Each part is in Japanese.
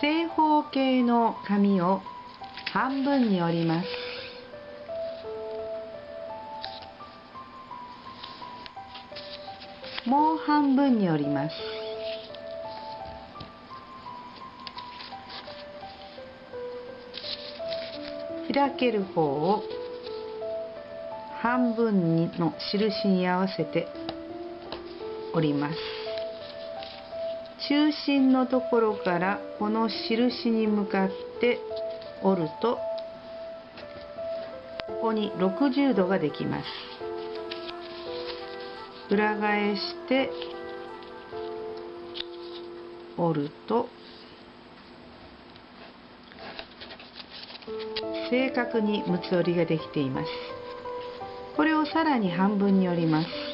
正方形の紙を半分に折ります。もう半分に折ります。開ける方を半分にの印に合わせて折ります。中心のところからこの印に向かって折るとここに60度ができます。裏返して折ると正確に六つ折りができています。これをさらに半分に折ります。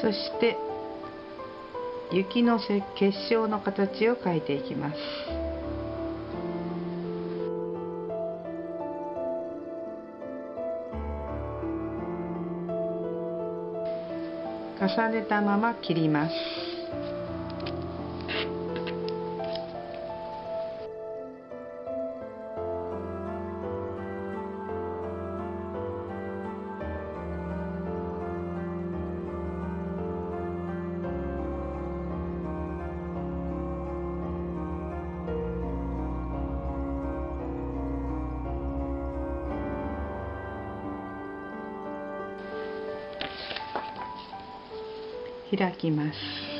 そして雪の結晶の形を描いていきます。重ねたまま切ります。開きます。